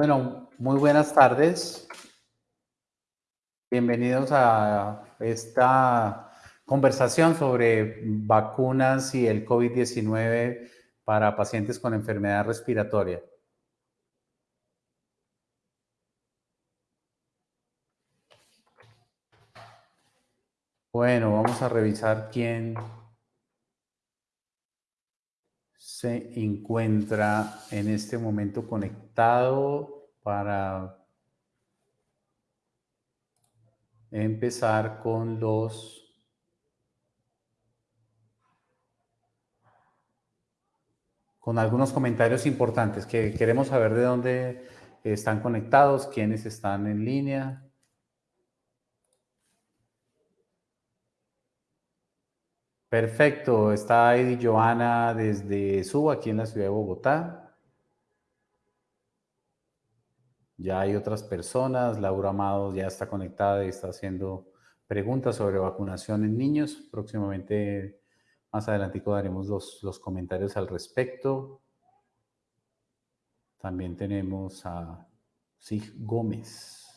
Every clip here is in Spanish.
Bueno, muy buenas tardes. Bienvenidos a esta conversación sobre vacunas y el COVID-19 para pacientes con enfermedad respiratoria. Bueno, vamos a revisar quién se encuentra en este momento conectado para empezar con los con algunos comentarios importantes que queremos saber de dónde están conectados, quiénes están en línea. Perfecto, está Eddie Joana desde Suba, aquí en la ciudad de Bogotá. Ya hay otras personas, Laura Amado ya está conectada y está haciendo preguntas sobre vacunación en niños. Próximamente, más adelante, daremos los, los comentarios al respecto. También tenemos a Sig Gómez.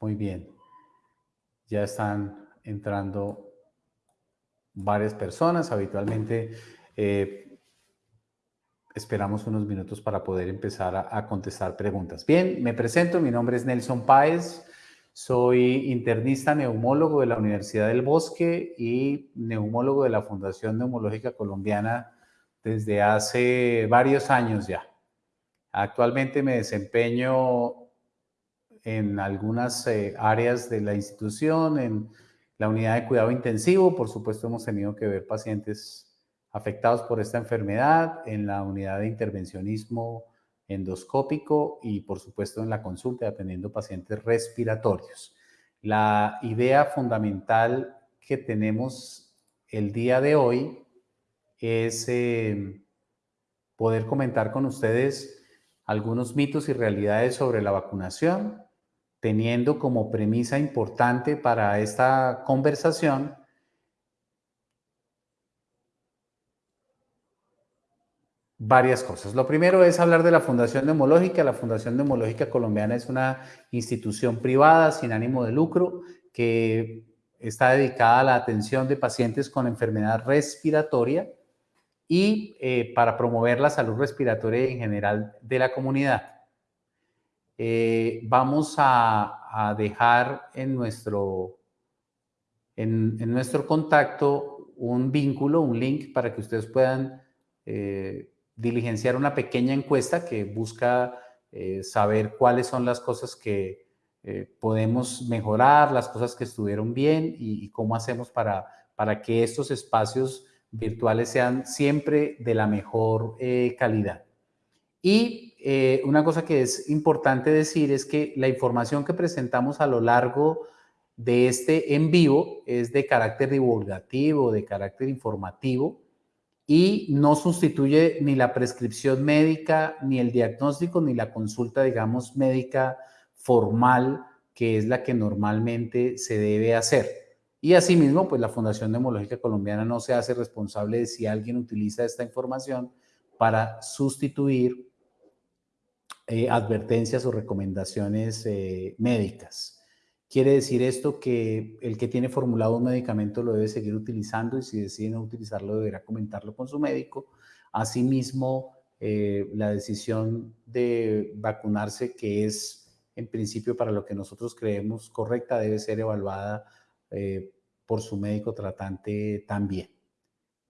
Muy bien. Ya están entrando varias personas. Habitualmente eh, esperamos unos minutos para poder empezar a, contestar preguntas. Bien, me presento. Mi nombre es Nelson Páez. Soy internista neumólogo de la Universidad del Bosque y neumólogo de la Fundación Neumológica Colombiana desde hace varios años ya. Actualmente me desempeño en algunas eh, áreas de la institución, en la unidad de cuidado intensivo, por supuesto hemos tenido que ver pacientes afectados por esta enfermedad, en la unidad de intervencionismo endoscópico y por supuesto en la consulta atendiendo pacientes respiratorios. La idea fundamental que tenemos el día de hoy es eh, poder comentar con ustedes algunos mitos y realidades sobre la vacunación, teniendo como premisa importante para esta conversación varias cosas. Lo primero es hablar de la Fundación Neumológica. La Fundación Neumológica Colombiana es una institución privada sin ánimo de lucro que está dedicada a la atención de pacientes con enfermedad respiratoria y eh, para promover la salud respiratoria en general de la comunidad. Eh, vamos a, dejar en nuestro, en, nuestro contacto un vínculo, un link para que ustedes puedan eh, diligenciar una pequeña encuesta que busca eh, saber cuáles son las cosas que podemos mejorar, las cosas que estuvieron bien y, y cómo hacemos para, para que estos espacios virtuales sean siempre de la mejor calidad. Y eh, una cosa que es importante decir es que la información que presentamos a lo largo de este en vivo es de carácter divulgativo, de carácter informativo y no sustituye ni la prescripción médica, ni el diagnóstico, ni la consulta, digamos, médica formal, que es la que normalmente se debe hacer. Y asimismo, pues la Fundación Neumológica Colombiana no se hace responsable de si alguien utiliza esta información para sustituir eh, advertencias o recomendaciones eh, médicas. Quiere decir esto que el que tiene formulado un medicamento lo debe seguir utilizando y si decide no utilizarlo deberá comentarlo con su médico. Asimismo, eh, la decisión de vacunarse, que es en principio para lo que nosotros creemos correcta, debe ser evaluada por su médico tratante también.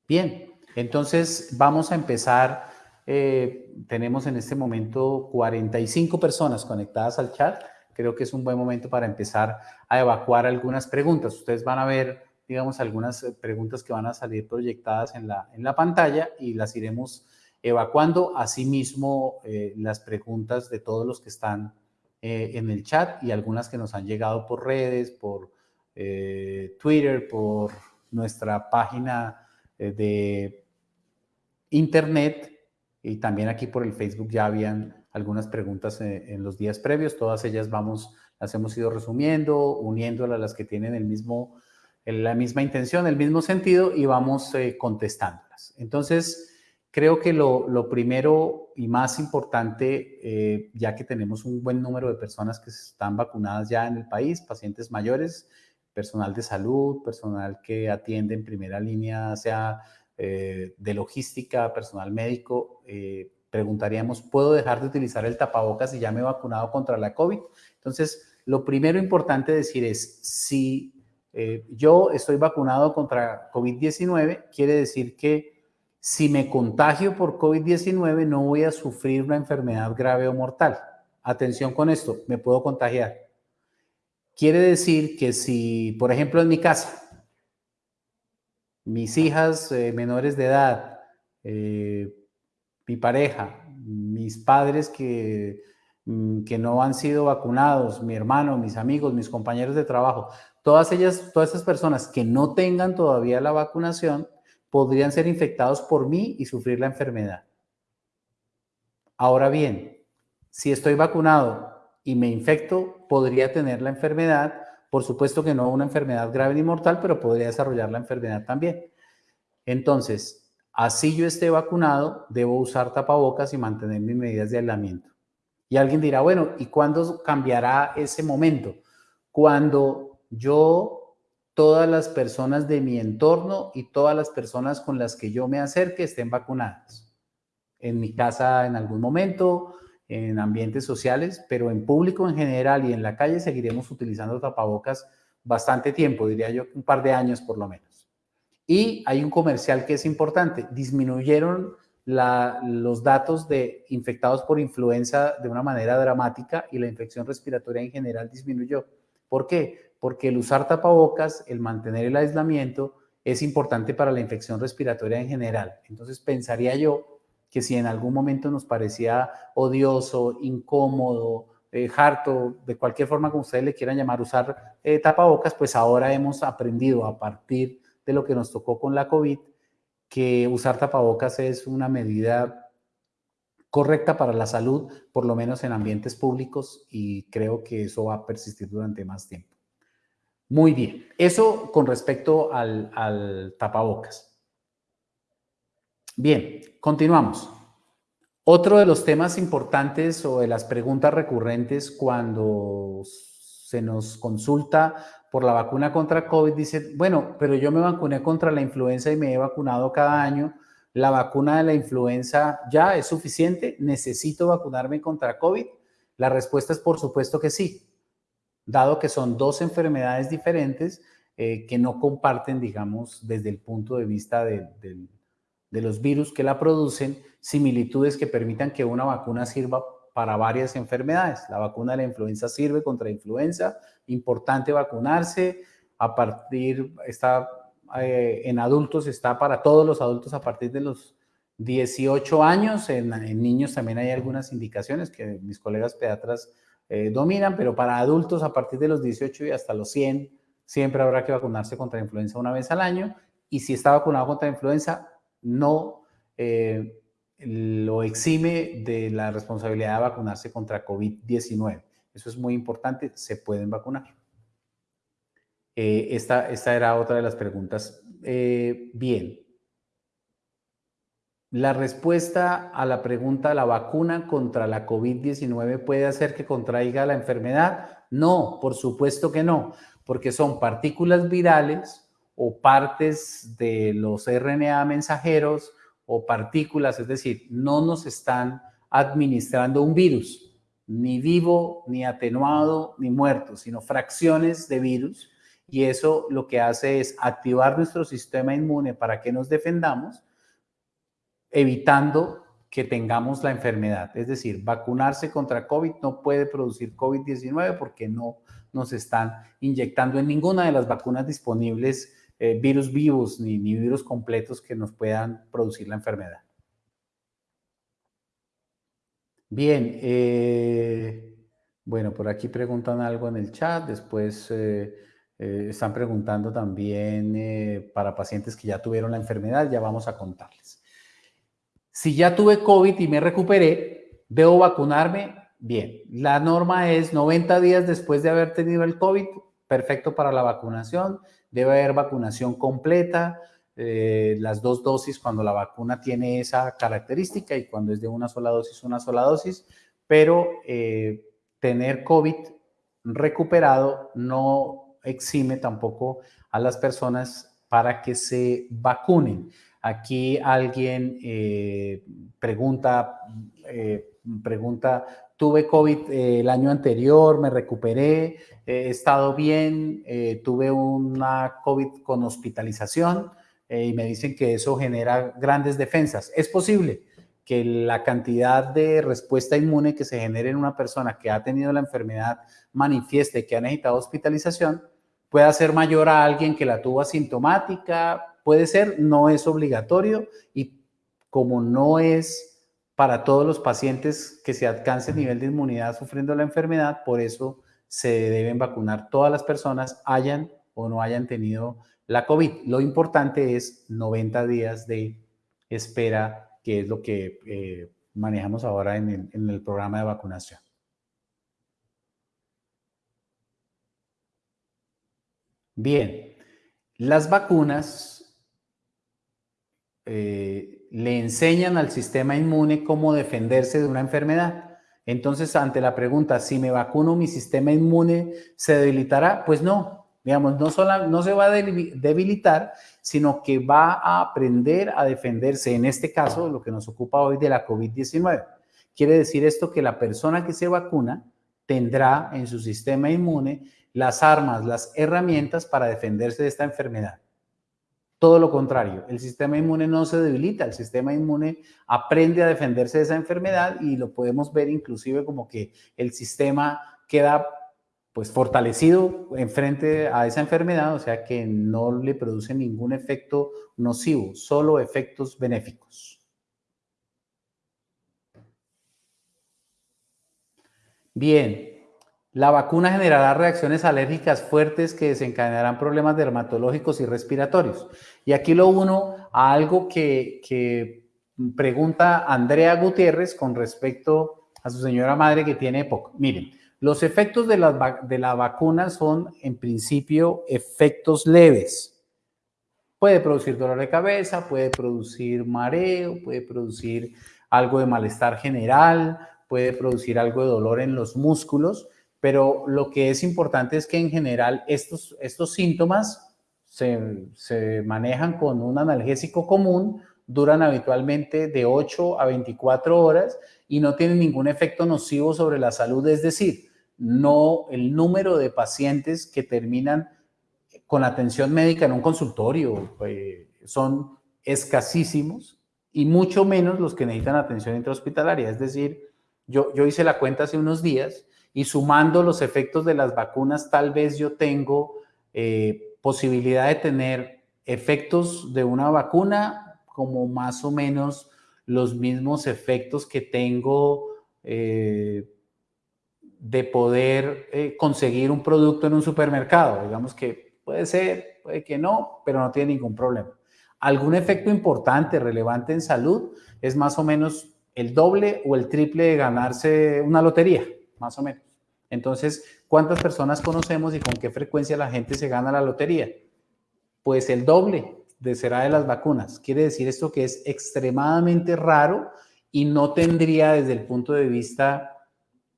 Bien, entonces vamos a empezar eh, tenemos en este momento 45 personas conectadas al chat. Creo que es un buen momento para empezar a evacuar algunas preguntas. Ustedes van a ver, digamos, algunas eh, preguntas que van a salir proyectadas en la, en la pantalla y las iremos evacuando. Asimismo, eh, las preguntas de todos los que están en el chat y algunas que nos han llegado por redes, por Twitter, por nuestra página de internet y también aquí por el Facebook ya habían algunas preguntas eh, en, los días previos, todas ellas vamos, las hemos ido resumiendo, uniéndolas a las que tienen el mismo, la misma intención, el mismo sentido y vamos eh, contestándolas. Entonces, Creo que lo, primero y más importante, eh, ya que tenemos un buen número de personas que están vacunadas ya en el país, pacientes mayores, personal de salud, personal que atiende en primera línea, sea eh, de logística, personal médico, eh, preguntaríamos, ¿puedo dejar de utilizar el tapabocas si ya me he vacunado contra la COVID? Entonces, lo primero importante decir es, si yo estoy vacunado contra COVID-19, quiere decir que si me contagio por COVID-19 no voy a sufrir una enfermedad grave o mortal. Atención con esto, me puedo contagiar. Quiere decir que si, por ejemplo, en mi casa, mis hijas eh, menores de edad, eh, mi pareja, mis padres que, mm, que no han sido vacunados, mi hermano, mis amigos, mis compañeros de trabajo, todas ellas, todas esas personas que no tengan todavía la vacunación, podrían ser infectados por mí y sufrir la enfermedad. Ahora bien, si estoy vacunado y me infecto, podría tener la enfermedad, por supuesto que no una enfermedad grave ni mortal, pero podría desarrollar la enfermedad también. Entonces, así yo esté vacunado, debo usar tapabocas y mantener mis medidas de aislamiento. Y alguien dirá, bueno, ¿y cuándo cambiará ese momento? Cuando yo todas las personas de mi entorno y todas las personas con las que yo me acerque estén vacunadas. En mi casa en algún momento, en ambientes sociales, pero en público en general y en la calle seguiremos utilizando tapabocas bastante tiempo, diría yo un par de años por lo menos. Y hay un comercial que es importante, disminuyeron los datos de infectados por influenza de una manera dramática y la infección respiratoria en general disminuyó. ¿Por qué? porque el usar tapabocas, el mantener el aislamiento, es importante para la infección respiratoria en general. Entonces pensaría yo que si en algún momento nos parecía odioso, incómodo, eh, harto, de cualquier forma como ustedes le quieran llamar, usar eh, tapabocas, pues ahora hemos aprendido a partir de lo que nos tocó con la COVID, que usar tapabocas es una medida correcta para la salud, por lo menos en ambientes públicos, y creo que eso va a persistir durante más tiempo. Muy bien, eso con respecto al, tapabocas. Bien, continuamos. Otro de los temas importantes o de las preguntas recurrentes cuando se nos consulta por la vacuna contra COVID, dice, bueno, pero yo me vacuné contra la influenza y me he vacunado cada año. ¿La vacuna de la influenza ya es suficiente? ¿Necesito vacunarme contra COVID? La respuesta es por supuesto que sí dado que son dos enfermedades diferentes eh, que no comparten, digamos, desde el punto de vista de, los virus que la producen, similitudes que permitan que una vacuna sirva para varias enfermedades. La vacuna de la influenza sirve contra influenza, importante vacunarse, a partir, está eh, en adultos, está para todos los adultos a partir de los 18 años, en, en niños también hay algunas indicaciones que mis colegas pediatras eh, dominan, pero para adultos a partir de los 18 y hasta los 100, siempre habrá que vacunarse contra influenza una vez al año. Y si está vacunado contra influenza, no eh, lo exime de la responsabilidad de vacunarse contra COVID-19. Eso es muy importante, se pueden vacunar. Eh, esta, esta era otra de las preguntas. bien, la respuesta a la pregunta, ¿la vacuna contra la COVID-19 puede hacer que contraiga la enfermedad? No, por supuesto que no, porque son partículas virales o partes de los RNA mensajeros o partículas, es decir, no nos están administrando un virus, ni vivo, ni atenuado, ni muerto, sino fracciones de virus. Y eso lo que hace es activar nuestro sistema inmune para que nos defendamos evitando que tengamos la enfermedad. Es decir, vacunarse contra COVID no puede producir COVID-19 porque no nos están inyectando en ninguna de las vacunas disponibles eh, virus vivos ni, virus completos que nos puedan producir la enfermedad. Bien, eh, bueno, por aquí preguntan algo en el chat, después eh, están preguntando también para pacientes que ya tuvieron la enfermedad, ya vamos a contarles. Si ya tuve COVID y me recuperé, ¿debo vacunarme? Bien, la norma es 90 días después de haber tenido el COVID, perfecto para la vacunación, debe haber vacunación completa, eh, las dos dosis cuando la vacuna tiene esa característica y cuando es de una sola dosis, una sola dosis, pero eh, tener COVID recuperado no exime tampoco a las personas para que se vacunen. Aquí alguien eh, pregunta, pregunta, tuve COVID el año anterior, me recuperé, he estado bien, tuve una COVID con hospitalización, eh, y me dicen que eso genera grandes defensas. Es posible que la cantidad de respuesta inmune que se genere en una persona que ha tenido la enfermedad manifiesta y que ha necesitado hospitalización pueda ser mayor a alguien que la tuvo asintomática, puede ser, no es obligatorio y como no es para todos los pacientes que se alcance el nivel de inmunidad sufriendo la enfermedad, por eso se deben vacunar todas las personas, hayan o no hayan tenido la COVID. Lo importante es 90 días de espera, que es lo que eh, manejamos ahora en el, programa de vacunación. Bien, las vacunas eh, le enseñan al sistema inmune cómo defenderse de una enfermedad. Entonces, ante la pregunta, si me vacuno, mi sistema inmune se debilitará, pues no, Digamos, no, solo, no se va a debilitar, sino que va a aprender a defenderse, en este caso, lo que nos ocupa hoy de la COVID-19. Quiere decir esto que la persona que se vacuna tendrá en su sistema inmune las armas, las herramientas para defenderse de esta enfermedad. Todo lo contrario, el sistema inmune no se debilita, el sistema inmune aprende a defenderse de esa enfermedad y lo podemos ver inclusive como que el sistema queda pues fortalecido en frente a esa enfermedad, o sea que no le produce ningún efecto nocivo, solo efectos benéficos. Bien, la vacuna generará reacciones alérgicas fuertes que desencadenarán problemas dermatológicos y respiratorios. Y aquí lo uno a algo que, pregunta Andrea Gutiérrez con respecto a su señora madre que tiene EPOC. Miren, los efectos de la vacuna son, en principio, efectos leves. Puede producir dolor de cabeza, puede producir mareo, puede producir algo de malestar general, puede producir algo de dolor en los músculos, pero lo que es importante es que en general estos, estos síntomas se, se manejan con un analgésico común, duran habitualmente de 8 a 24 horas y no tienen ningún efecto nocivo sobre la salud, es decir, no el número de pacientes que terminan con atención médica en un consultorio eh, son escasísimos y mucho menos los que necesitan atención intrahospitalaria. Es decir, yo, yo hice la cuenta hace unos días y sumando los efectos de las vacunas, tal vez yo tengo eh, posibilidad de tener efectos de una vacuna como más o menos los mismos efectos que tengo eh, de poder eh, conseguir un producto en un supermercado. Digamos que puede ser, puede que no, pero no tiene ningún problema. Algún efecto importante, relevante en salud, es más o menos el doble o el triple de ganarse una lotería, más o menos. Entonces, ¿cuántas personas conocemos y con qué frecuencia la gente se gana la lotería? Pues el doble de será de las vacunas. Quiere decir esto que es extremadamente raro y no tendría desde el punto de vista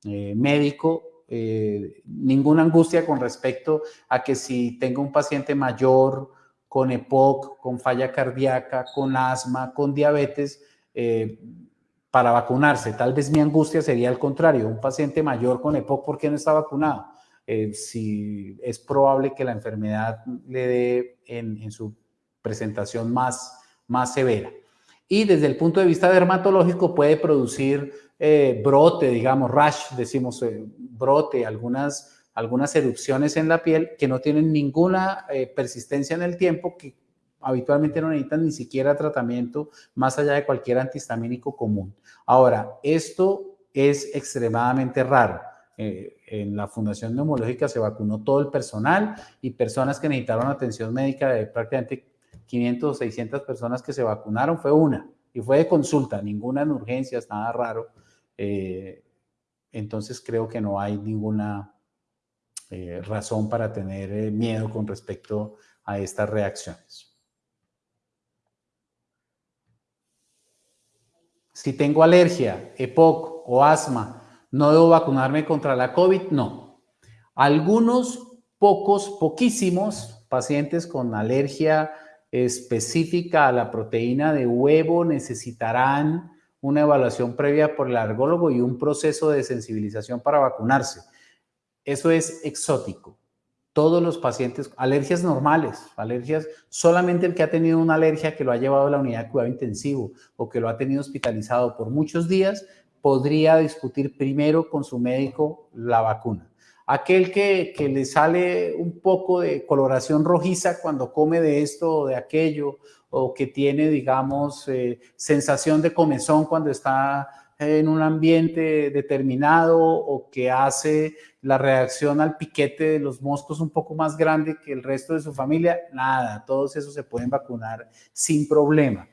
eh, médico, eh, ninguna angustia con respecto a que si tengo un paciente mayor con EPOC, con falla cardíaca, con asma, con diabetes, eh, para vacunarse. Tal vez mi angustia sería al contrario, un paciente mayor con EPOC, ¿por qué no está vacunado? si es probable que la enfermedad le dé en, su presentación más, más severa. Y desde el punto de vista dermatológico puede producir eh, brote, digamos, rash, decimos eh, brote, algunas, algunas erupciones en la piel que no tienen ninguna eh, persistencia en el tiempo, que habitualmente no necesitan ni siquiera tratamiento más allá de cualquier antihistamínico común. Ahora, esto es extremadamente raro. en la Fundación Neumológica se vacunó todo el personal y personas que necesitaron atención médica de prácticamente 500 o 600 personas que se vacunaron fue una y fue de consulta, ninguna en urgencias, nada raro. Eh, entonces creo que no hay ninguna eh, razón para tener eh, miedo con respecto a estas reacciones. Si tengo alergia, EPOC o asma, ¿no debo vacunarme contra la COVID? No. Algunos pocos, poquísimos pacientes con alergia específica a la proteína de huevo necesitarán una evaluación previa por el alergólogo y un proceso de sensibilización para vacunarse. Eso es exótico. Todos los pacientes, alergias normales, alergias, solamente el que ha tenido una alergia que lo ha llevado a la unidad de cuidado intensivo o que lo ha tenido hospitalizado por muchos días, podría discutir primero con su médico la vacuna. Aquel que, le sale un poco de coloración rojiza cuando come de esto o de aquello, o que tiene, digamos, eh, sensación de comezón cuando está en un ambiente determinado o que hace la reacción al piquete de los moscos un poco más grande que el resto de su familia, nada, todos esos se pueden vacunar sin problema.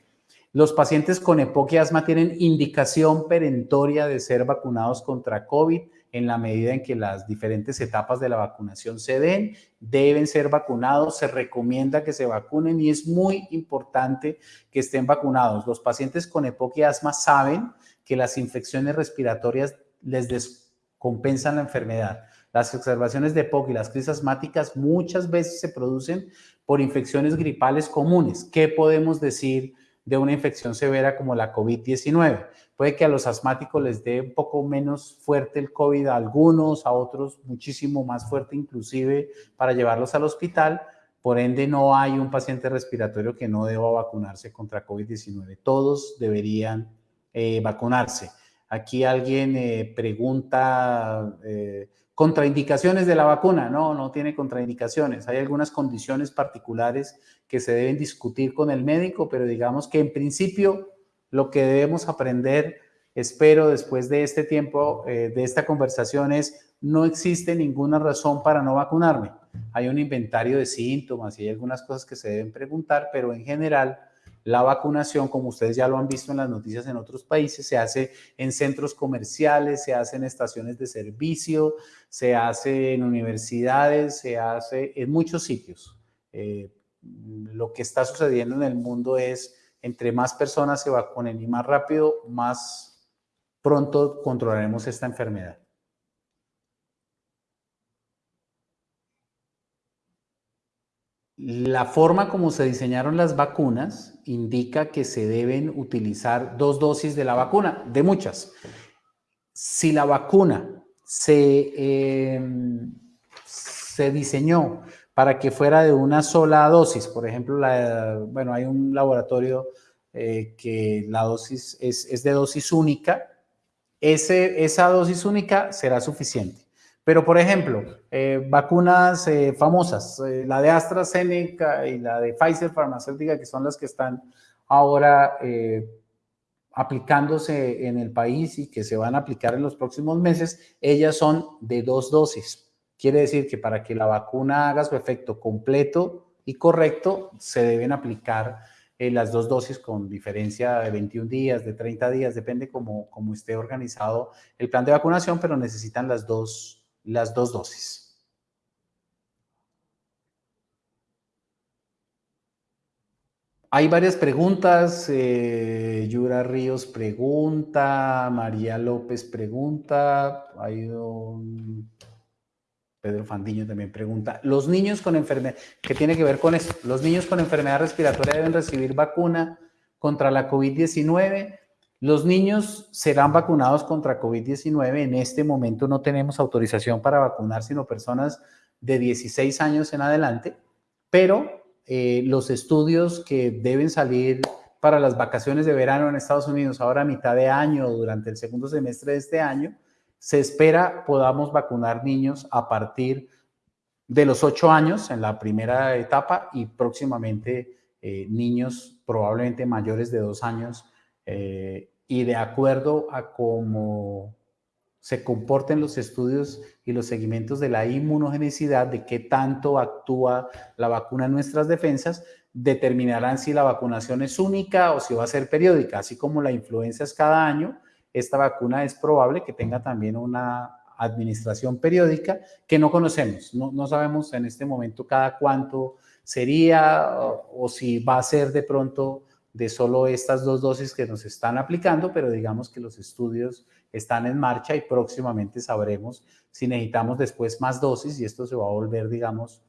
Los pacientes con EPOC y asma tienen indicación perentoria de ser vacunados contra COVID en la medida en que las diferentes etapas de la vacunación se den, deben ser vacunados, se recomienda que se vacunen y es muy importante que estén vacunados. Los pacientes con EPOC y asma saben que las infecciones respiratorias les descompensan la enfermedad. Las observaciones de EPOC y las crisis asmáticas muchas veces se producen por infecciones gripales comunes. ¿Qué podemos decir de una infección severa como la COVID-19? Puede que a los asmáticos les dé un poco menos fuerte el COVID a algunos, a otros muchísimo más fuerte inclusive para llevarlos al hospital. Por ende, no hay un paciente respiratorio que no deba vacunarse contra COVID-19. Todos deberían eh, vacunarse. Aquí alguien eh, pregunta eh, contraindicaciones de la vacuna. No, no tiene contraindicaciones. Hay algunas condiciones particulares que se deben discutir con el médico, pero digamos que en principio lo que debemos aprender, espero, después de este tiempo, de esta conversación es, no existe ninguna razón para no vacunarme. Hay un inventario de síntomas y hay algunas cosas que se deben preguntar, pero en general, la vacunación, como ustedes ya lo han visto en las noticias en otros países, se hace en centros comerciales, se hace en estaciones de servicio, se hace en universidades, se hace en muchos sitios. Eh, lo que está sucediendo en el mundo es entre más personas se vacunen y más rápido, más pronto controlaremos esta enfermedad. La forma como se diseñaron las vacunas indica que se deben utilizar dos dosis de la vacuna, de muchas. Si la vacuna se, em, se diseñó para que fuera de una sola dosis. Por ejemplo, bueno, hay un laboratorio eh, que la dosis es, de dosis única. Ese, esa dosis única será suficiente. Pero, por ejemplo, eh, vacunas eh, famosas, la de AstraZeneca y la de Pfizer farmacéutica, que son las que están ahora aplicándose en el país y que se van a aplicar en los próximos meses, ellas son de dos dosis. Quiere decir que para que la vacuna haga su efecto completo y correcto, se deben aplicar eh, las dos dosis con diferencia de 21 días, de 30 días, depende cómo, cómo esté organizado el plan de vacunación, pero necesitan las dos, las dos dosis. Hay varias preguntas. Eh, Yura Ríos pregunta, María López pregunta, Pedro Fandiño también pregunta, los niños con enfermedad, ¿qué tiene que ver con eso? ¿Los niños con enfermedad respiratoria deben recibir vacuna contra la COVID-19? Los niños serán vacunados contra COVID-19. En este momento no tenemos autorización para vacunar, sino personas de 16 años en adelante, pero eh, los estudios que deben salir para las vacaciones de verano en Estados Unidos ahora a mitad de año durante el segundo semestre de este año, se espera podamos vacunar niños a partir de los ocho años en la primera etapa y próximamente eh, niños probablemente mayores de dos años eh, y de acuerdo a cómo se comporten los estudios y los seguimientos de la inmunogenicidad, de qué tanto actúa la vacuna en nuestras defensas, determinarán si la vacunación es única o si va a ser periódica, así como la influenza es cada año, esta vacuna es probable que tenga también una administración periódica que no conocemos. No, sabemos en este momento cada cuánto sería o, si va a ser de pronto de solo estas dos dosis que nos están aplicando, pero digamos que los estudios están en marcha y próximamente sabremos si necesitamos después más dosis y esto se va a volver, digamos,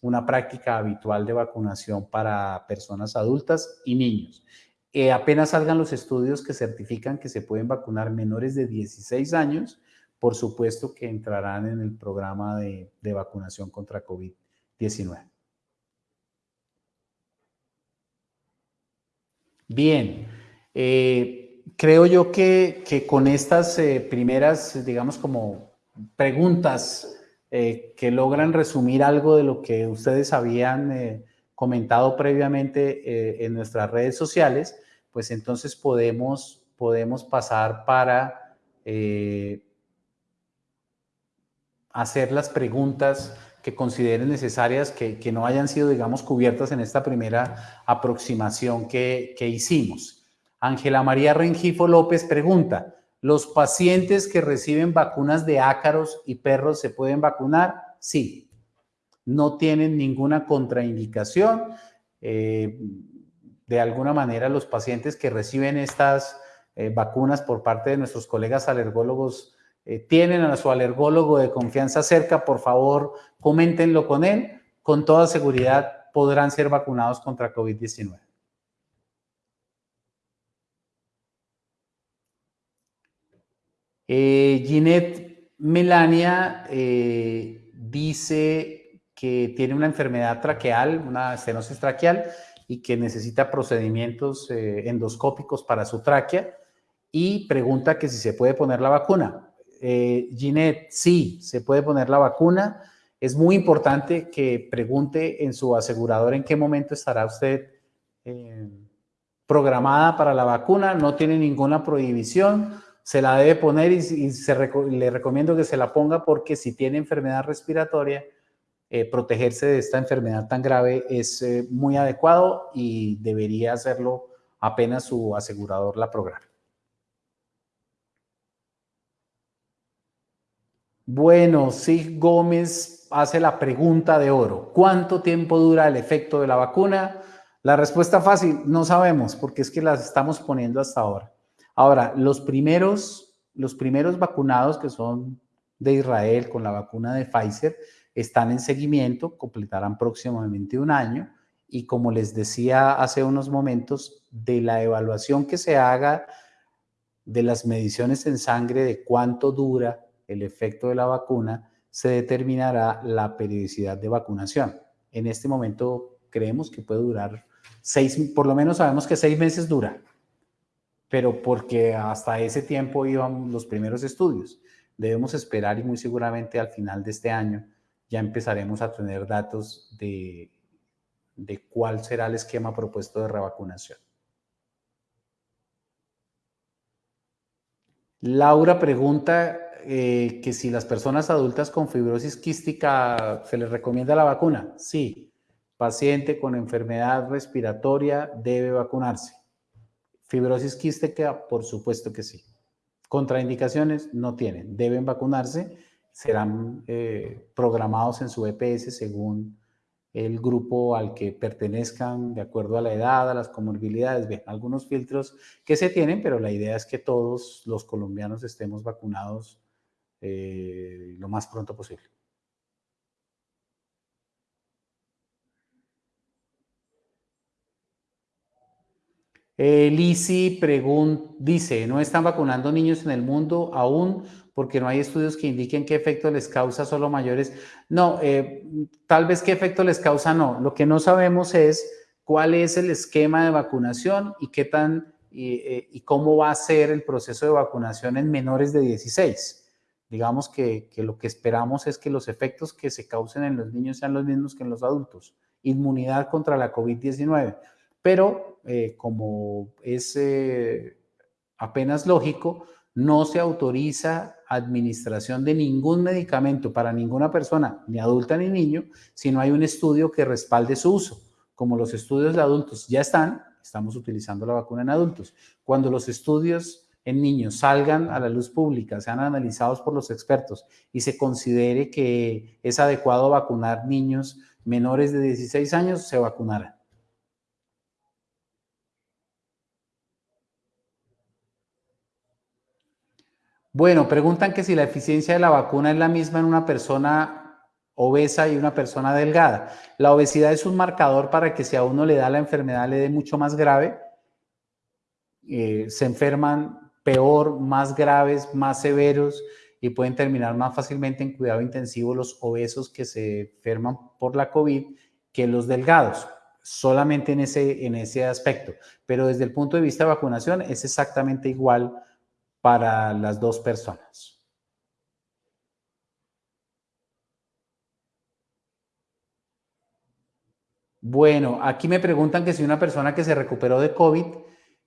una práctica habitual de vacunación para personas adultas y niños. Eh, apenas salgan los estudios que certifican que se pueden vacunar menores de 16 años, por supuesto que entrarán en el programa de, de vacunación contra COVID-19. Bien, eh, creo yo que, con estas eh, primeras, digamos, como preguntas eh, que logran resumir algo de lo que ustedes habían comentado previamente en nuestras redes sociales, pues entonces podemos, podemos pasar para hacer las preguntas que consideren necesarias que, no hayan sido, digamos, cubiertas en esta primera aproximación que, hicimos. Ángela María Rengifo López pregunta, ¿los pacientes que reciben vacunas de ácaros y perros se pueden vacunar? Sí, no tienen ninguna contraindicación. Eh, de alguna manera, los pacientes que reciben estas eh, vacunas por parte de nuestros colegas alergólogos eh, tienen a su alergólogo de confianza cerca, por favor, coméntenlo con él. Con toda seguridad podrán ser vacunados contra COVID-19. Eh, Ginette Melania eh, dice que tiene una enfermedad traqueal, una estenosis traqueal, y que necesita procedimientos endoscópicos para su tráquea y pregunta que si se puede poner la vacuna eh, Ginette, sí, se puede poner la vacuna. Es muy importante que pregunte en su asegurador en qué momento estará usted eh, programada para la vacuna. No tiene ninguna prohibición. Se la debe poner y, le recomiendo que se la ponga porque si tiene enfermedad respiratoria, eh, protegerse de esta enfermedad tan grave es eh, muy adecuado y debería hacerlo apenas su asegurador la programa. Bueno, Sig Gómez hace la pregunta de oro. ¿Cuánto tiempo dura el efecto de la vacuna? La respuesta fácil, no sabemos, porque es que las estamos poniendo hasta ahora. Ahora, los primeros, los primeros vacunados que son de Israel con la vacuna de Pfizer están en seguimiento, completarán próximamente un año y como les decía hace unos momentos, de la evaluación que se haga de las mediciones en sangre de cuánto dura el efecto de la vacuna, se determinará la periodicidad de vacunación. En este momento creemos que puede durar seis, por lo menos sabemos que seis meses dura, pero porque hasta ese tiempo iban los primeros estudios. Debemos esperar y muy seguramente al final de este año ya empezaremos a tener datos de, de cuál será el esquema propuesto de revacunación. Laura pregunta eh, que si las personas adultas con fibrosis quística se les recomienda la vacuna. Sí, paciente con enfermedad respiratoria debe vacunarse. Fibrosis quística, por supuesto que sí. Contraindicaciones no tienen, deben vacunarse, serán eh, programados en su EPS según el grupo al que pertenezcan de acuerdo a la edad, a las comorbilidades. Bien, algunos filtros que se tienen, pero la idea es que todos los colombianos estemos vacunados eh, lo más pronto posible. Eh, Lisi dice, no están vacunando niños en el mundo aún porque no hay estudios que indiquen qué efecto les causa solo mayores. No, eh, tal vez qué efecto les causa no. Lo que no sabemos es cuál es el esquema de vacunación y qué tan y, y cómo va a ser el proceso de vacunación en menores de 16 digamos que, lo que esperamos es que los efectos que se causen en los niños sean los mismos que en los adultos. Inmunidad contra la COVID-19. Pero eh, como es eh, apenas lógico, no se autoriza administración de ningún medicamento para ninguna persona, ni adulta ni niño, si no hay un estudio que respalde su uso. Como los estudios de adultos ya están, estamos utilizando la vacuna en adultos. Cuando los estudios en niños salgan a la luz pública, sean analizados por los expertos y se considere que es adecuado vacunar niños menores de 16 años, se vacunarán. Bueno, preguntan que si la eficiencia de la vacuna es la misma en una persona obesa y una persona delgada. La obesidad es un marcador para que si a uno le da la enfermedad le dé mucho más grave. Eh, se enferman peor, más graves, más severos y pueden terminar más fácilmente en cuidado intensivo los obesos que se enferman por la COVID que los delgados solamente en ese, en ese aspecto. Pero desde el punto de vista de vacunación es exactamente igual para las dos personas. Bueno, aquí me preguntan que si una persona que se recuperó de COVID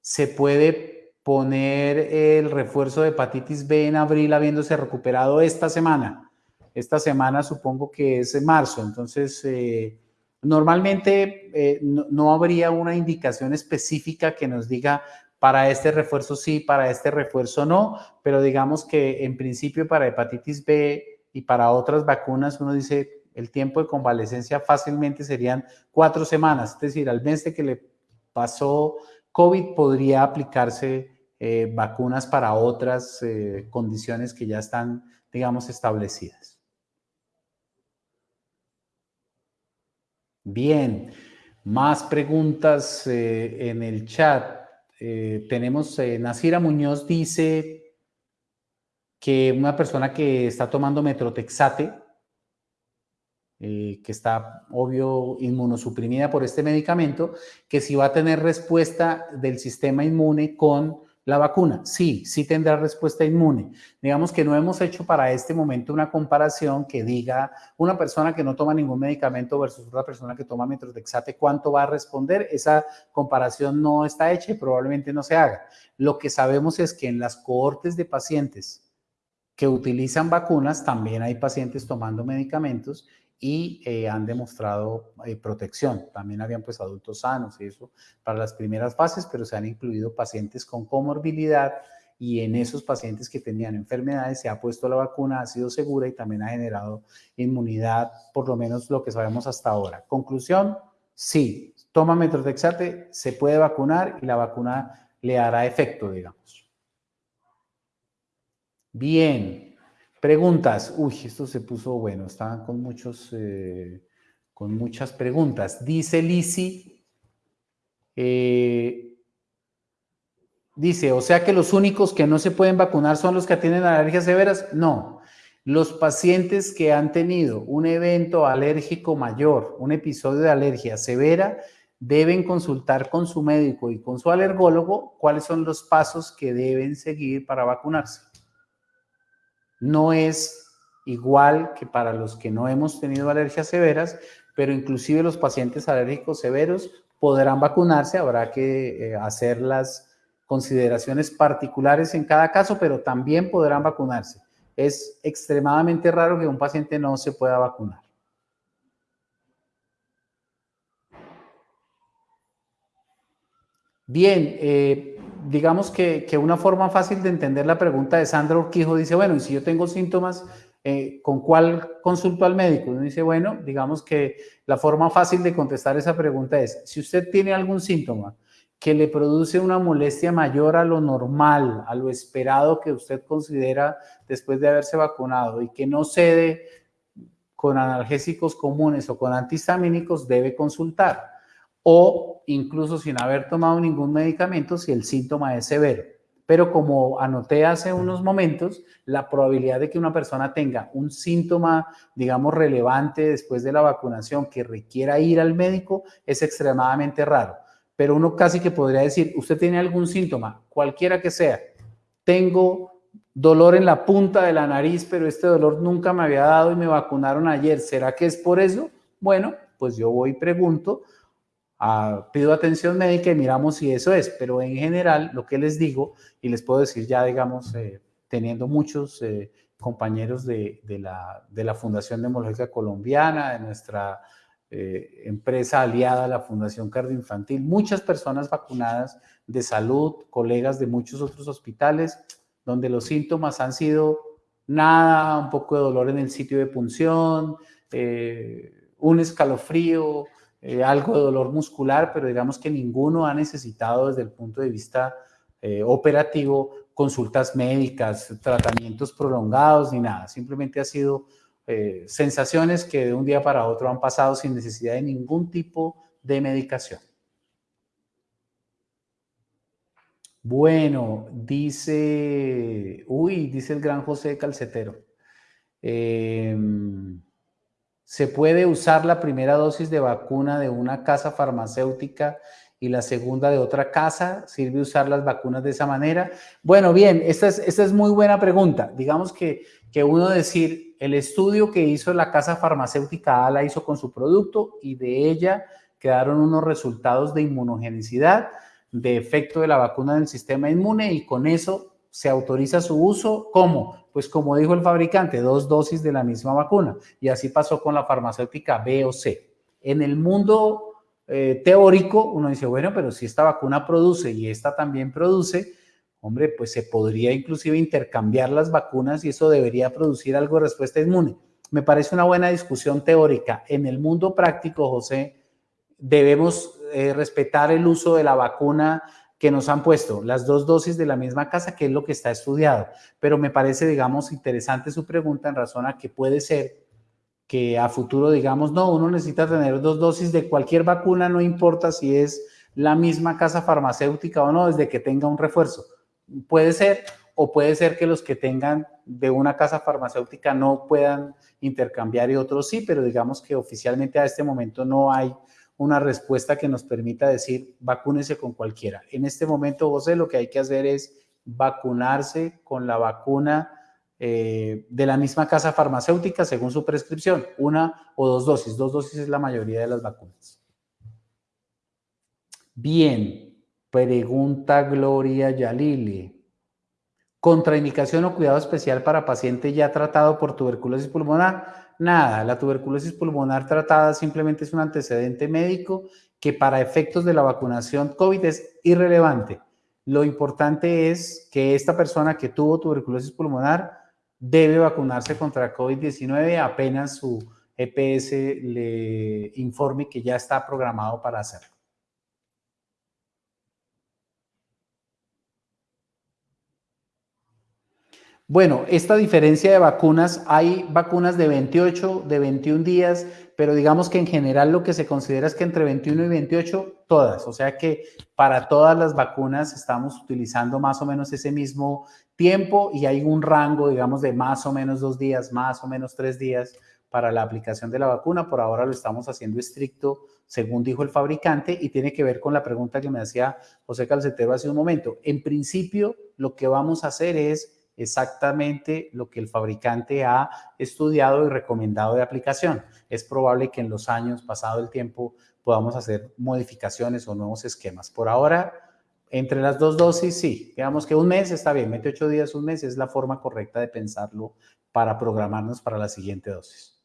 se puede poner el refuerzo de hepatitis B en abril habiéndose recuperado esta semana. Esta semana supongo que es en marzo, entonces eh, Normalmente eh, no, habría una indicación específica que nos diga para este refuerzo sí, para este refuerzo no, pero digamos que en principio para hepatitis B y para otras vacunas uno dice el tiempo de convalecencia fácilmente serían cuatro semanas, es decir, al mes de que le pasó COVID podría aplicarse eh, vacunas para otras eh, condiciones que ya están, digamos, establecidas. Bien, más preguntas eh, en el chat. Eh, tenemos, eh, Nasira Muñoz dice que una persona que está tomando metrotexate, que está, obvio, inmunosuprimida por este medicamento, que si va a tener respuesta del sistema inmune con la vacuna, sí, sí tendrá respuesta inmune. Digamos que no hemos hecho para este momento una comparación que diga una persona que no toma ningún medicamento versus una persona que toma metrotexate, ¿cuánto va a responder? Esa comparación no está hecha y probablemente no se haga. Lo que sabemos es que en las cohortes de pacientes que utilizan vacunas, también hay pacientes tomando medicamentos y eh, han demostrado eh, protección. También habían pues adultos sanos y eso para las primeras fases, pero se han incluido pacientes con comorbilidad y en esos pacientes que tenían enfermedades se ha puesto la vacuna, ha sido segura y también ha generado inmunidad, por lo menos lo que sabemos hasta ahora. Conclusión, sí, toma metrotexate, se puede vacunar y la vacuna le hará efecto, digamos. Bien, Preguntas. Uy, esto se puso bueno. Estaban con muchos, eh, con muchas preguntas. Dice Lisi, eh, dice, o sea que los únicos que no se pueden vacunar son los que tienen alergias severas. No, los pacientes que han tenido un evento alérgico mayor, un episodio de alergia severa, deben consultar con su médico y con su alergólogo cuáles son los pasos que deben seguir para vacunarse no es igual que para los que no hemos tenido alergias severas, pero inclusive los pacientes alérgicos severos podrán vacunarse, habrá que eh, hacer las consideraciones particulares en cada caso, pero también podrán vacunarse. Es extremadamente raro que un paciente no se pueda vacunar. Bien, eh, digamos que, una forma fácil de entender la pregunta de Sandra Urquijo dice, bueno, y si yo tengo síntomas, eh, ¿con cuál consulto al médico? Uno dice, bueno, digamos que la forma fácil de contestar esa pregunta es, si usted tiene algún síntoma que le produce una molestia mayor a lo normal, a lo esperado que usted considera después de haberse vacunado y que no cede con analgésicos comunes o con antihistamínicos, debe consultar o incluso sin haber tomado ningún medicamento si el síntoma es severo. Pero como anoté hace unos momentos, la probabilidad de que una persona tenga un síntoma, digamos, relevante después de la vacunación que requiera ir al médico es extremadamente raro. Pero uno casi que podría decir, usted tiene algún síntoma, cualquiera que sea. Tengo dolor en la punta de la nariz, pero este dolor nunca me había dado y me vacunaron ayer. ¿Será que es por eso? Bueno, pues yo voy y pregunto pido atención médica y miramos si eso es, pero en general lo que les digo, y les puedo decir ya, digamos, eh, teniendo muchos eh, compañeros de, la, de, la, Fundación Demológica Colombiana, de nuestra eh, empresa aliada, la Fundación Cardioinfantil, muchas personas vacunadas de salud, colegas de muchos otros hospitales, donde los síntomas han sido nada, un poco de dolor en el sitio de punción, un escalofrío, eh, algo de dolor muscular, pero digamos que ninguno ha necesitado desde el punto de vista eh, operativo consultas médicas, tratamientos prolongados, ni nada. Simplemente ha sido eh, sensaciones que de un día para otro han pasado sin necesidad de ningún tipo de medicación. Bueno, dice, uy, dice el gran José Calcetero. Em, ¿Se puede usar la primera dosis de vacuna de una casa farmacéutica y la segunda de otra casa? ¿Sirve usar las vacunas de esa manera? Bueno, bien, esta es, esta es muy buena pregunta. Digamos que, que uno decir, el estudio que hizo la casa farmacéutica A la hizo con su producto y de ella quedaron unos resultados de inmunogenicidad, de efecto de la vacuna en el sistema inmune y con eso se autoriza su uso. ¿Cómo? Pues como dijo el fabricante, dos dosis de la misma vacuna. Y así pasó con la farmacéutica B o C. En el mundo eh, teórico, uno dice, bueno, pero si esta vacuna produce y esta también produce, hombre, pues se podría inclusive intercambiar las vacunas y eso debería producir algo de respuesta inmune. Me parece una buena discusión teórica. En el mundo práctico, José, debemos eh, respetar el uso de la vacuna que nos han puesto, las dos dosis de la misma casa, que es lo que está estudiado. Pero me parece, digamos, interesante su pregunta en razón a que puede ser que a futuro digamos, no, uno necesita tener dos dosis de cualquier vacuna, no importa si es la misma casa farmacéutica o no, desde que tenga un refuerzo. Puede ser, o puede ser que los que tengan de una casa farmacéutica no puedan intercambiar y otros sí, pero digamos que oficialmente a este momento no hay una respuesta que nos permita decir vacúnese con cualquiera. En este momento, José, lo que hay que hacer es vacunarse con la vacuna eh, de la misma casa farmacéutica según su prescripción, una o dos dosis. Dos dosis es la mayoría de las vacunas. Bien, pregunta Gloria Yalili. ¿Contraindicación o cuidado especial para paciente ya tratado por tuberculosis pulmonar? Nada, la tuberculosis pulmonar tratada simplemente es un antecedente médico que para efectos de la vacunación COVID es irrelevante. Lo importante es que esta persona que tuvo tuberculosis pulmonar debe vacunarse contra COVID-19 apenas su EPS le informe que ya está programado para hacerlo. Bueno, esta diferencia de vacunas, hay vacunas de 28, de 21 días, pero digamos que en general lo que se considera es que entre 21 y 28, todas. O sea que para todas las vacunas estamos utilizando más o menos ese mismo tiempo y hay un rango, digamos, de más o menos dos días, más o menos tres días para la aplicación de la vacuna. Por ahora lo estamos haciendo estricto, según dijo el fabricante, y tiene que ver con la pregunta que me hacía José Calcetero hace un momento. En principio, lo que vamos a hacer es exactamente lo que el fabricante ha estudiado y recomendado de aplicación. Es probable que en los años, pasado el tiempo, podamos hacer modificaciones o nuevos esquemas. Por ahora, entre las dos dosis, sí. Digamos que un mes está bien, 28 días, un mes es la forma correcta de pensarlo para programarnos para la siguiente dosis.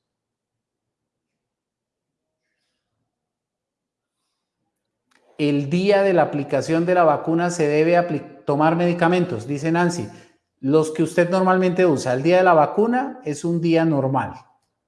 El día de la aplicación de la vacuna se debe tomar medicamentos, dice Nancy. Los que usted normalmente usa, el día de la vacuna es un día normal.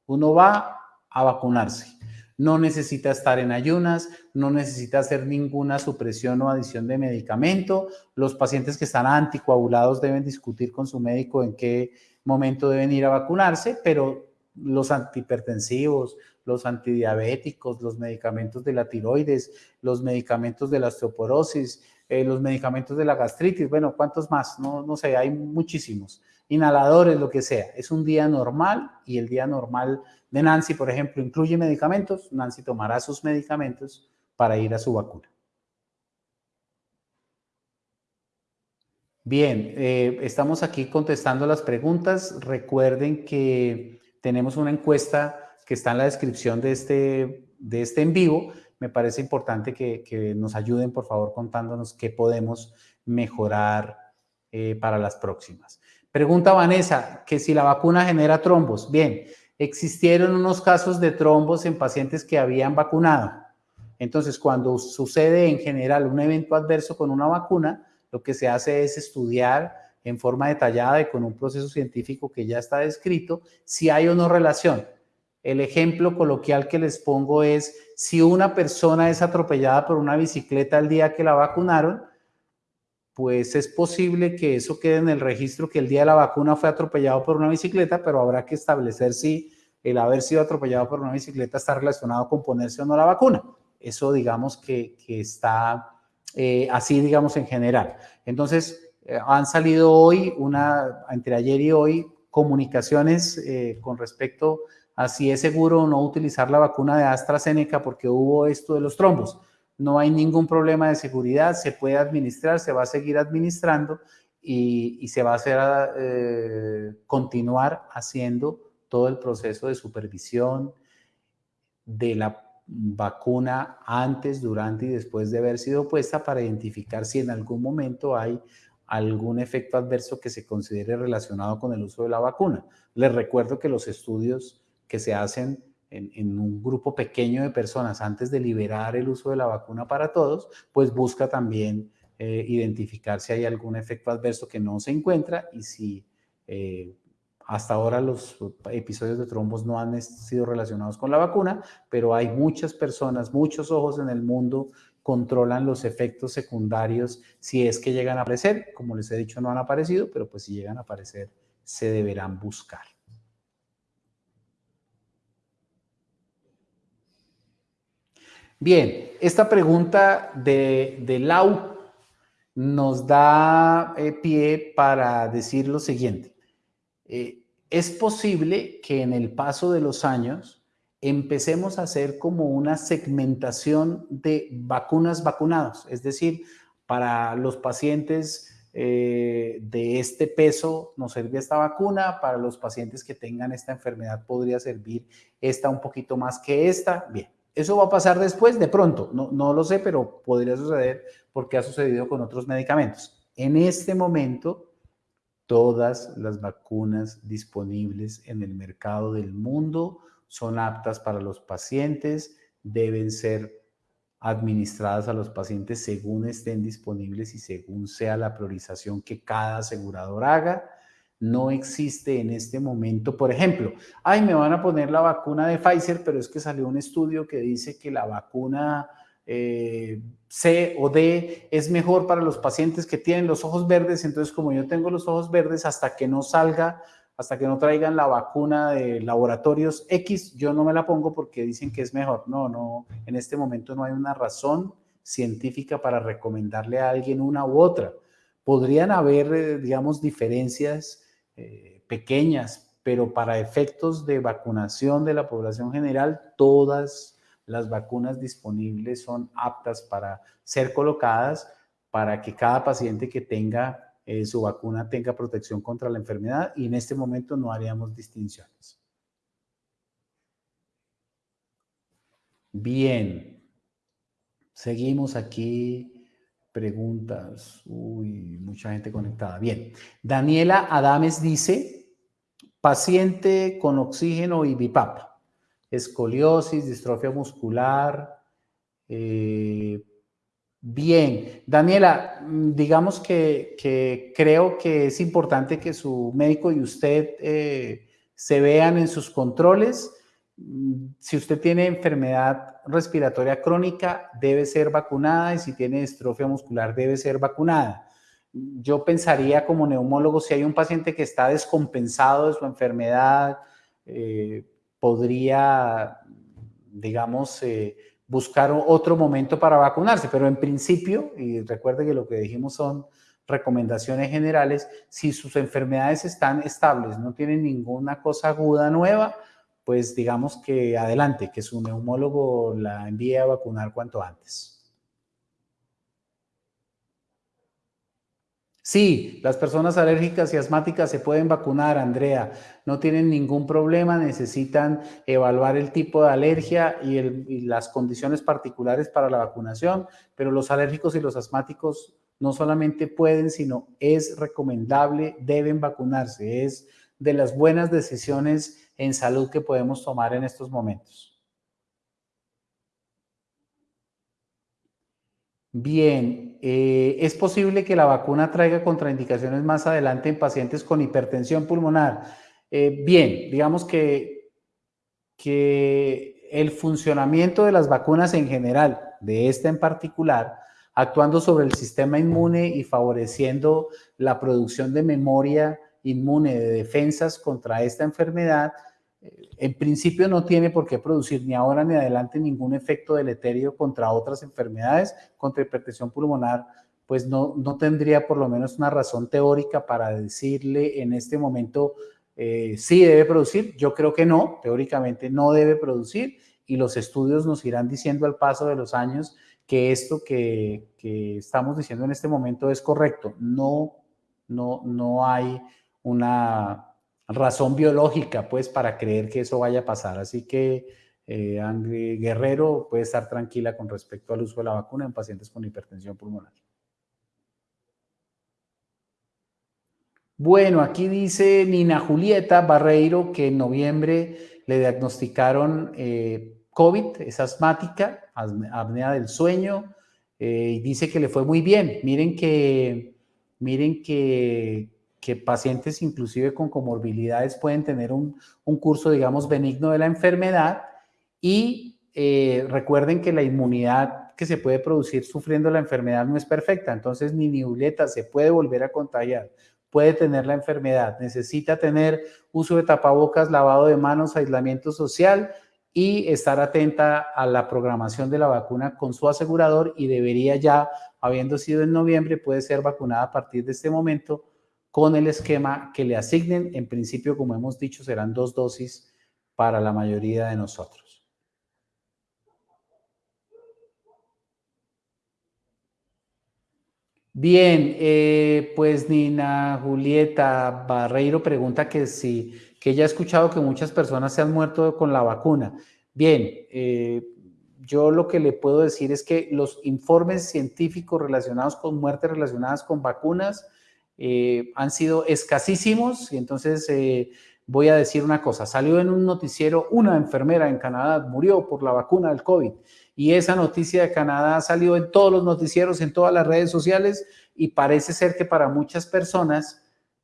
Uno va a vacunarse no necesita estar en ayunas, no necesita hacer ninguna supresión o adición de medicamento. Los pacientes que están anticoagulados deben discutir con su médico en qué momento deben ir a vacunarse, pero los antihipertensivos, los antidiabéticos, los medicamentos de la tiroides, los medicamentos de la osteoporosis, eh, los medicamentos de la gastritis, bueno, ¿cuántos más? No, no sé, hay muchísimos. Inhaladores, lo que sea. Es un día normal y el día normal de Nancy, por ejemplo, incluye medicamentos, Nancy tomará sus medicamentos para ir a su vacuna. Bien, eh, estamos aquí contestando las preguntas. Recuerden que tenemos una encuesta que está en la descripción de este, de este en vivo. Me parece importante que, nos ayuden, por favor, contándonos qué podemos mejorar eh, para las próximas. Pregunta Vanessa, que si la vacuna genera trombos. Bien, existieron unos casos de trombos en pacientes que habían vacunado. Entonces, cuando sucede en general un evento adverso con una vacuna, lo que se hace es estudiar en forma detallada y con un proceso científico que ya está descrito si hay o no relación. El ejemplo coloquial que les pongo es si una persona es atropellada por una bicicleta el día que la vacunaron, pues es posible que eso quede en el registro que el día de la vacuna fue atropellado por una bicicleta, pero habrá que establecer si el haber sido atropellado por una bicicleta está relacionado con ponerse o no la vacuna. Eso digamos que, está eh, así, digamos, en general. Entonces, eh, han salido hoy, una, entre ayer y hoy, comunicaciones eh, con respecto a si es seguro no utilizar la vacuna de AstraZeneca porque hubo esto de los trombos no hay ningún problema de seguridad, se puede administrar, se va a seguir administrando y, se va a hacer, eh, continuar haciendo todo el proceso de supervisión de la vacuna antes, durante y después de haber sido puesta para identificar si en algún momento hay algún efecto adverso que se considere relacionado con el uso de la vacuna. Les recuerdo que los estudios que se hacen en, un grupo pequeño de personas antes de liberar el uso de la vacuna para todos, pues busca también eh, identificar si hay algún efecto adverso que no se encuentra y si eh, hasta ahora los episodios de trombos no han sido relacionados con la vacuna, pero hay muchas personas, muchos ojos en el mundo controlan los efectos secundarios si es que llegan a aparecer. Como les he dicho, no han aparecido, pero pues si llegan a aparecer, se deberán buscar. Bien, esta pregunta de, Lau nos da eh, pie para decir lo siguiente. Eh, es posible que en el paso de los años empecemos a hacer como una segmentación de vacunas vacunados, es decir, para los pacientes eh, de este peso nos sirve esta vacuna, para los pacientes que tengan esta enfermedad podría servir esta un poquito más que esta. Bien, ¿Eso va a pasar después? De pronto, no, no lo sé, pero podría suceder porque ha sucedido con otros medicamentos. En este momento, todas las vacunas disponibles en el mercado del mundo son aptas para los pacientes, deben ser administradas a los pacientes según estén disponibles y según sea la priorización que cada asegurador haga no existe en este momento, por ejemplo, ay, me van a poner la vacuna de Pfizer, pero es que salió un estudio que dice que la vacuna eh, C o D es mejor para los pacientes que tienen los ojos verdes, entonces como yo tengo los ojos verdes, hasta que no salga, hasta que no traigan la vacuna de laboratorios X, yo no me la pongo porque dicen que es mejor. No, no, en este momento no hay una razón científica para recomendarle a alguien una u otra. Podrían haber, eh, digamos, diferencias eh, pequeñas, pero para efectos de vacunación de la población general, todas las vacunas disponibles son aptas para ser colocadas para que cada paciente que tenga eh, su vacuna tenga protección contra la enfermedad y en este momento no haríamos distinciones. Bien, seguimos aquí preguntas. Uy, mucha gente conectada. Bien. Daniela Adames dice, paciente con oxígeno y BIPAP, escoliosis, distrofia muscular. Eh, bien. Daniela, digamos que, creo que es importante que su médico y usted eh, se vean en sus controles si usted tiene enfermedad respiratoria crónica, debe ser vacunada y si tiene distrofia muscular, debe ser vacunada. Yo pensaría como neumólogo, si hay un paciente que está descompensado de su enfermedad, eh, podría, digamos, eh, buscar otro momento para vacunarse, pero en principio, y recuerde que lo que dijimos son recomendaciones generales, si sus enfermedades están estables, no tienen ninguna cosa aguda nueva, pues digamos que adelante, que su neumólogo la envíe a vacunar cuanto antes. Sí, las personas alérgicas y asmáticas se pueden vacunar, Andrea. No tienen ningún problema, necesitan evaluar el tipo de alergia y, las condiciones particulares para la vacunación, pero los alérgicos y los asmáticos no solamente pueden, sino es recomendable, deben vacunarse. Es de las buenas decisiones en salud que podemos tomar en estos momentos. Bien, eh, ¿es posible que la vacuna traiga contraindicaciones más adelante en pacientes con hipertensión pulmonar? Eh, bien, digamos que, que el funcionamiento de las vacunas en general, de esta en particular, actuando sobre el sistema inmune y favoreciendo la producción de memoria inmune de defensas contra esta enfermedad, en principio no tiene por qué producir ni ahora ni adelante ningún efecto deleterio contra otras enfermedades, contra hipertensión pulmonar, pues no, no tendría por lo menos una razón teórica para decirle en este momento eh, sí debe producir. Yo creo que no, teóricamente no debe producir y los estudios nos irán diciendo al paso de los años que esto que, que estamos diciendo en este momento es correcto. No, no, no hay una razón biológica, pues, para creer que eso vaya a pasar. Así que eh, Guerrero puede estar tranquila con respecto al uso de la vacuna en pacientes con hipertensión pulmonar. Bueno, aquí dice Nina Julieta Barreiro que en noviembre le diagnosticaron eh, COVID, es asmática, apnea del sueño, eh, y dice que le fue muy bien. Miren que, miren que que pacientes inclusive con comorbilidades pueden tener un, curso, digamos, benigno de la enfermedad y eh, recuerden que la inmunidad que se puede producir sufriendo la enfermedad no es perfecta, entonces ni niuleta se puede volver a contagiar, puede tener la enfermedad, necesita tener uso de tapabocas, lavado de manos, aislamiento social y estar atenta a la programación de la vacuna con su asegurador y debería ya, habiendo sido en noviembre, puede ser vacunada a partir de este momento con el esquema que le asignen. En principio, como hemos dicho, serán dos dosis para la mayoría de nosotros. Bien, eh, pues Nina Julieta Barreiro pregunta que si, que ella ha escuchado que muchas personas se han muerto con la vacuna. Bien, eh, yo lo que le puedo decir es que los informes científicos relacionados con muertes relacionadas con vacunas eh, han sido escasísimos. Y entonces eh, voy a decir una cosa, salió en un noticiero una enfermera en Canadá, murió por la vacuna del COVID. Y esa noticia de Canadá salió en todos los noticieros, en todas las redes sociales y parece ser que para muchas personas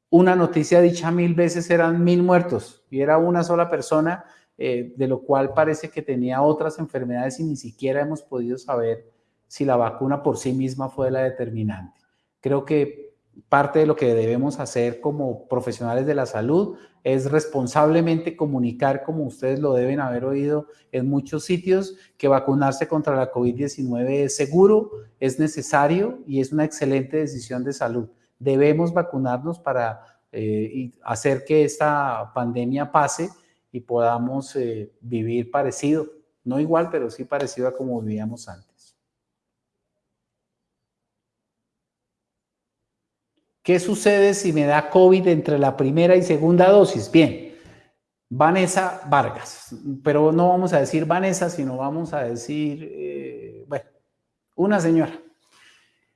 una noticia dicha mil veces eran mil muertos y era una sola persona, eh, de lo cual parece que tenía otras enfermedades y ni siquiera hemos podido saber si la vacuna por sí misma fue la determinante. Creo que parte de lo que debemos hacer como profesionales de la salud es responsablemente comunicar, como ustedes lo deben haber oído en muchos sitios, que vacunarse contra la COVID-19 es seguro, es necesario y es una excelente decisión de salud. Debemos vacunarnos para eh, hacer que esta pandemia pase y podamos eh, vivir parecido, no igual, pero sí parecido a como vivíamos antes. ¿Qué sucede si me da COVID entre la primera y segunda dosis? Bien, Vanessa Vargas, pero no vamos a decir Vanessa, sino vamos a decir, eh, bueno, una señora,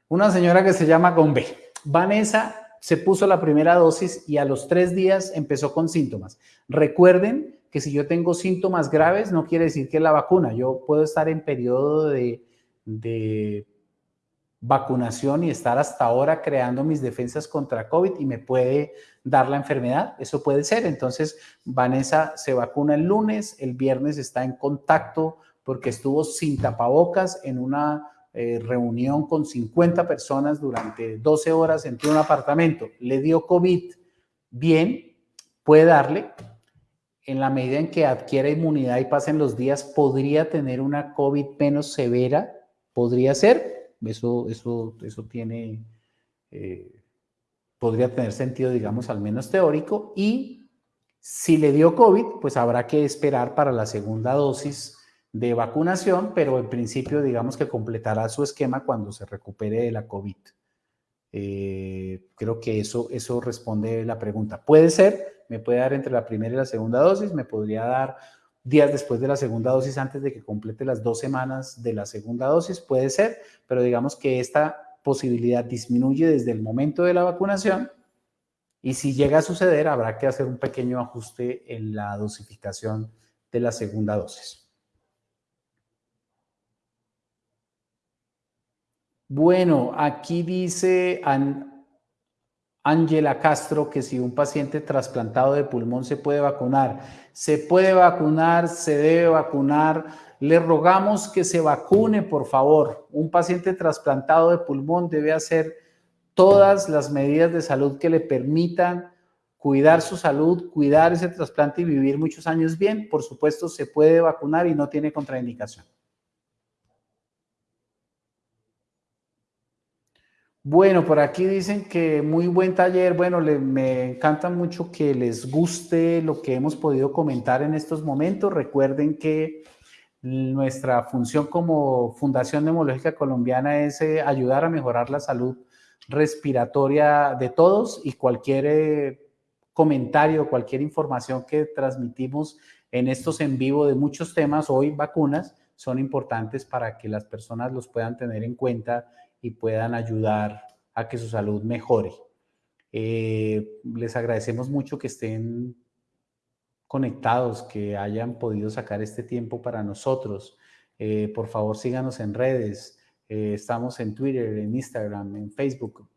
una señora que se llama Gombe. Vanessa se puso la primera dosis y a los tres días empezó con síntomas. Recuerden que si yo tengo síntomas graves, no quiere decir que la vacuna. Yo puedo estar en periodo de, de vacunación y estar hasta ahora creando mis defensas contra COVID y me puede dar la enfermedad. Eso puede ser. Entonces, Vanessa se vacuna el lunes, el viernes está en contacto porque estuvo sin tapabocas en una eh, reunión con 50 personas durante 12 horas en un apartamento. Le dio COVID. Bien, puede darle. En la medida en que adquiera inmunidad y pasen los días, podría tener una COVID menos severa. Podría ser, eso, eso, eso tiene, eh, podría tener sentido, digamos, al menos teórico. Y si le dio COVID, pues habrá que esperar para la segunda dosis de vacunación, pero en principio, digamos que completará su esquema cuando se recupere de la COVID. Eh, creo que eso, eso responde la pregunta. Puede ser, me puede dar entre la primera y la segunda dosis, me podría dar días después de la segunda dosis, antes de que complete las dos semanas de la segunda dosis, puede ser, pero digamos que esta posibilidad disminuye desde el momento de la vacunación y si llega a suceder, habrá que hacer un pequeño ajuste en la dosificación de la segunda dosis. Bueno, aquí dice Ángela Castro que si un paciente trasplantado de pulmón se puede vacunar. Se puede vacunar, se debe vacunar. Le rogamos que se vacune, por favor. Un paciente trasplantado de pulmón debe hacer todas las medidas de salud que le permitan cuidar su salud, cuidar ese trasplante y vivir muchos años bien. Por supuesto, se puede vacunar y no tiene contraindicación. Bueno, por aquí dicen que muy buen taller. Bueno, me encanta mucho que les guste lo que hemos podido comentar en estos momentos. Recuerden que nuestra función como Fundación Neumológica Colombiana es eh, ayudar a mejorar la salud respiratoria de todos y cualquier eh, comentario, cualquier información que transmitimos en estos en vivo de muchos temas, hoy vacunas, son importantes para que las personas los puedan tener en cuenta y puedan ayudar a que su salud mejore. Eh, les agradecemos mucho que estén conectados, que hayan podido sacar este tiempo para nosotros. Eh, por favor, síganos en redes. Eh, estamos en Twitter, en Instagram, en Facebook.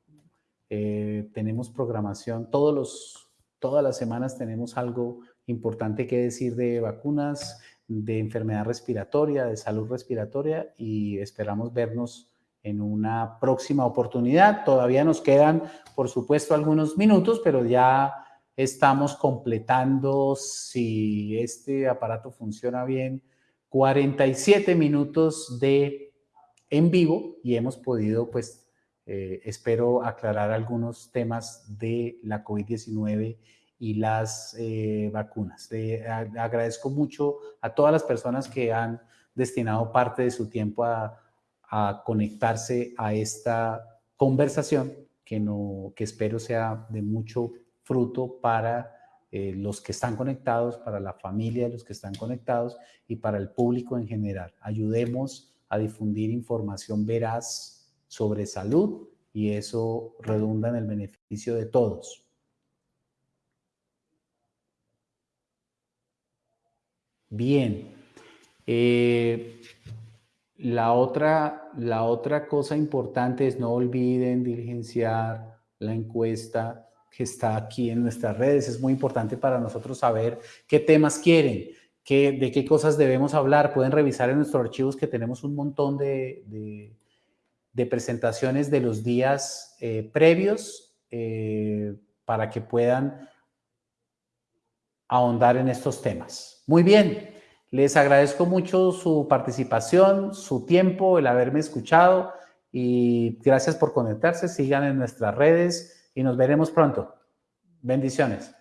tenemos programación. Todos los, todas las semanas tenemos algo importante que decir de vacunas, de enfermedad respiratoria, de salud respiratoria y esperamos vernos en una próxima oportunidad. Todavía nos quedan, por supuesto, algunos minutos, pero ya estamos completando, si este aparato funciona bien, 47 minutos de en vivo y hemos podido, pues, eh, espero aclarar algunos temas de la COVID-19 y las eh, vacunas. Agradezco mucho a todas las personas que han destinado parte de su tiempo a a conectarse a esta conversación que, no, que espero sea de mucho fruto para eh, los que están conectados, para la familia de los que están conectados y para el público en general. Ayudemos a difundir información veraz sobre salud y eso redunda en el beneficio de todos. Bien. Eh, la otra, la otra cosa importante es no olviden diligenciar la encuesta que está aquí en nuestras redes. Es muy importante para nosotros saber qué temas quieren, qué, de qué cosas debemos hablar. Pueden revisar en nuestros archivos que tenemos un montón de, de, presentaciones de los días eh, previos eh, para que puedan ahondar en estos temas. Muy bien. Les agradezco mucho su participación, su tiempo, el haberme escuchado y gracias por conectarse. Sigan en nuestras redes y nos veremos pronto. Bendiciones.